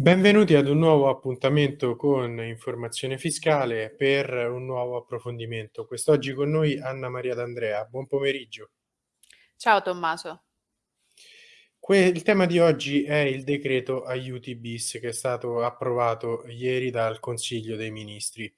Benvenuti ad un nuovo appuntamento con Informazione Fiscale per un nuovo approfondimento. Quest'oggi con noi Anna Maria D'Andrea. Buon pomeriggio. Ciao Tommaso. Que il tema di oggi è il decreto aiuti bis che è stato approvato ieri dal Consiglio dei Ministri.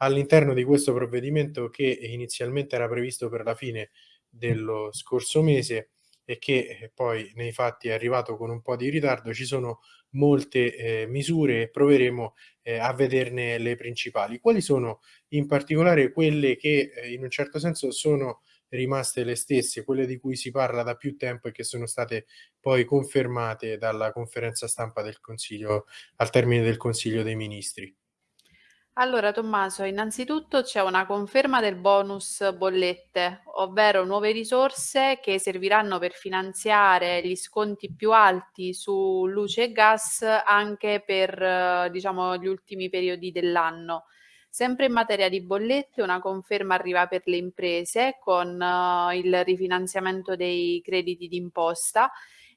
All'interno di questo provvedimento che inizialmente era previsto per la fine dello scorso mese e che poi nei fatti è arrivato con un po' di ritardo, ci sono molte eh, misure e proveremo eh, a vederne le principali. Quali sono in particolare quelle che eh, in un certo senso sono rimaste le stesse, quelle di cui si parla da più tempo e che sono state poi confermate dalla conferenza stampa del Consiglio al termine del Consiglio dei Ministri? Allora Tommaso, innanzitutto c'è una conferma del bonus bollette, ovvero nuove risorse che serviranno per finanziare gli sconti più alti su luce e gas anche per diciamo gli ultimi periodi dell'anno. Sempre in materia di bollette, una conferma arriva per le imprese con uh, il rifinanziamento dei crediti d'imposta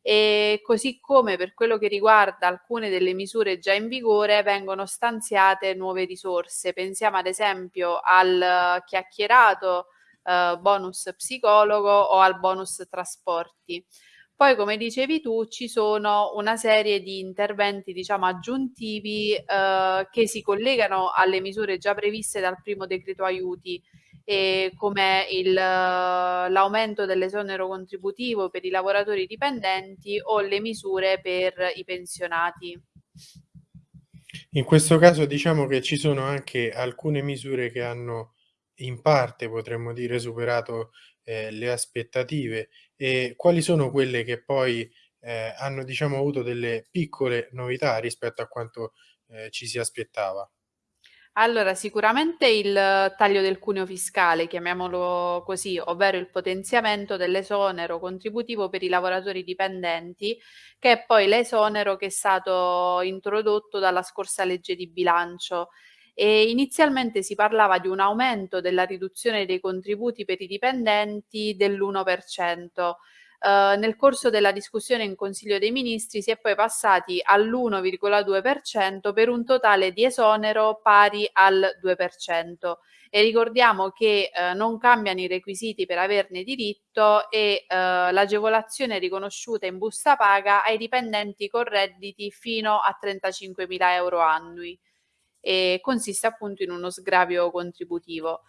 e così come per quello che riguarda alcune delle misure già in vigore vengono stanziate nuove risorse. Pensiamo ad esempio al chiacchierato uh, bonus psicologo o al bonus trasporti. Poi, come dicevi tu, ci sono una serie di interventi, diciamo, aggiuntivi eh, che si collegano alle misure già previste dal primo decreto aiuti, come l'aumento dell'esonero contributivo per i lavoratori dipendenti o le misure per i pensionati. In questo caso diciamo che ci sono anche alcune misure che hanno in parte, potremmo dire, superato eh, le aspettative e quali sono quelle che poi eh, hanno diciamo avuto delle piccole novità rispetto a quanto eh, ci si aspettava? Allora, sicuramente il taglio del cuneo fiscale, chiamiamolo così, ovvero il potenziamento dell'esonero contributivo per i lavoratori dipendenti, che è poi l'esonero che è stato introdotto dalla scorsa legge di bilancio e inizialmente si parlava di un aumento della riduzione dei contributi per i dipendenti dell'1%. Uh, nel corso della discussione in Consiglio dei Ministri si è poi passati all'1,2% per un totale di esonero pari al 2%. E ricordiamo che uh, non cambiano i requisiti per averne diritto e uh, l'agevolazione è riconosciuta in busta paga ai dipendenti con redditi fino a 35.000 euro annui e consiste appunto in uno sgravio contributivo.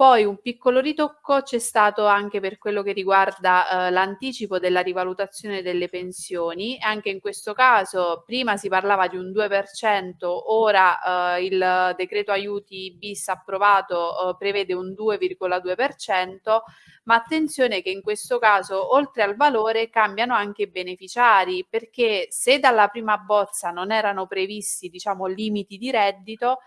Poi un piccolo ritocco c'è stato anche per quello che riguarda eh, l'anticipo della rivalutazione delle pensioni. Anche in questo caso prima si parlava di un 2%, ora eh, il decreto aiuti bis approvato eh, prevede un 2,2%, ma attenzione che in questo caso oltre al valore cambiano anche i beneficiari, perché se dalla prima bozza non erano previsti diciamo limiti di reddito,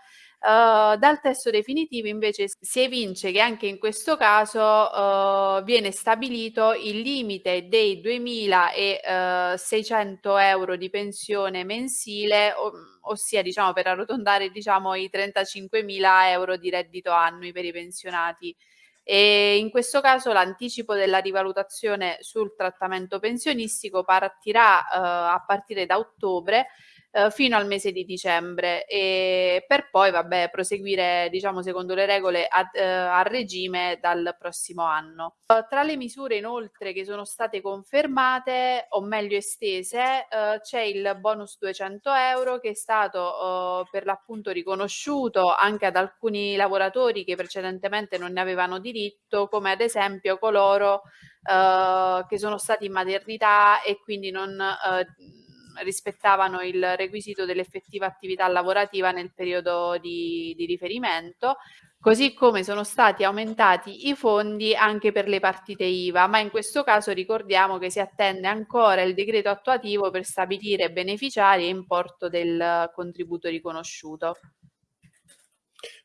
Uh, dal testo definitivo invece si evince che anche in questo caso uh, viene stabilito il limite dei 2.600 euro di pensione mensile, o, ossia diciamo per arrotondare diciamo i 35.000 euro di reddito annui per i pensionati. E in questo caso l'anticipo della rivalutazione sul trattamento pensionistico partirà uh, a partire da ottobre eh, fino al mese di dicembre e per poi vabbè proseguire diciamo secondo le regole a, eh, a regime dal prossimo anno. Uh, tra le misure inoltre che sono state confermate o meglio estese uh, c'è il bonus 200 euro che è stato uh, per l'appunto riconosciuto anche ad alcuni lavoratori che precedentemente non ne avevano diritto come ad esempio coloro che sono stati in maternità e quindi non rispettavano il requisito dell'effettiva attività lavorativa nel periodo di, di riferimento, così come sono stati aumentati i fondi anche per le partite IVA, ma in questo caso ricordiamo che si attende ancora il decreto attuativo per stabilire beneficiari e importo del contributo riconosciuto.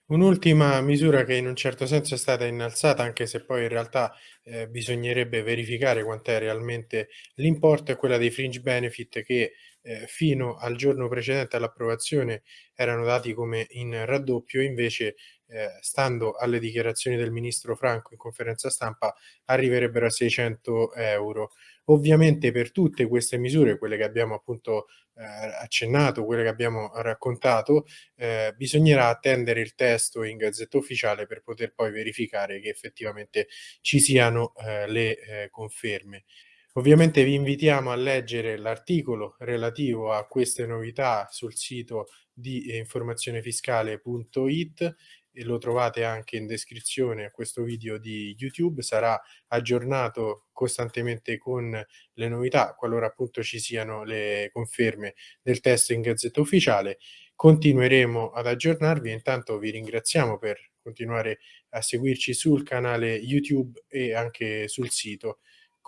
Un'ultima misura che in un certo senso è stata innalzata, anche se poi in realtà eh, bisognerebbe verificare quant'è realmente l'importo, è quella dei fringe benefit che eh, fino al giorno precedente all'approvazione erano dati come in raddoppio, invece eh, stando alle dichiarazioni del ministro Franco in conferenza stampa arriverebbero a 600 euro. Ovviamente per tutte queste misure, quelle che abbiamo appunto, ehm, accennato, quelle che abbiamo raccontato, ehm, bisognerà attendere il testo in Gazzetta Ufficiale per poter poi verificare che effettivamente ci siano, ehm, le, ehm, conferme. Ovviamente vi invitiamo a leggere l'articolo relativo a queste novità sul sito di informazionefiscale.it e lo trovate anche in descrizione a questo video di YouTube. Sarà aggiornato costantemente con le novità, qualora appunto ci siano le conferme del testo in Gazzetta Ufficiale. Continueremo ad aggiornarvi intanto vi ringraziamo per continuare a seguirci sul canale YouTube e anche sul sito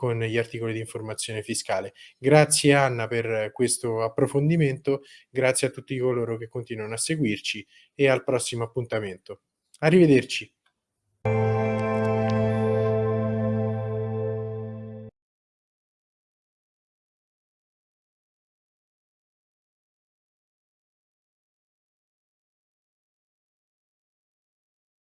con gli articoli di informazione fiscale. Grazie Anna per questo approfondimento, grazie a tutti coloro che continuano a seguirci e al prossimo appuntamento. Arrivederci.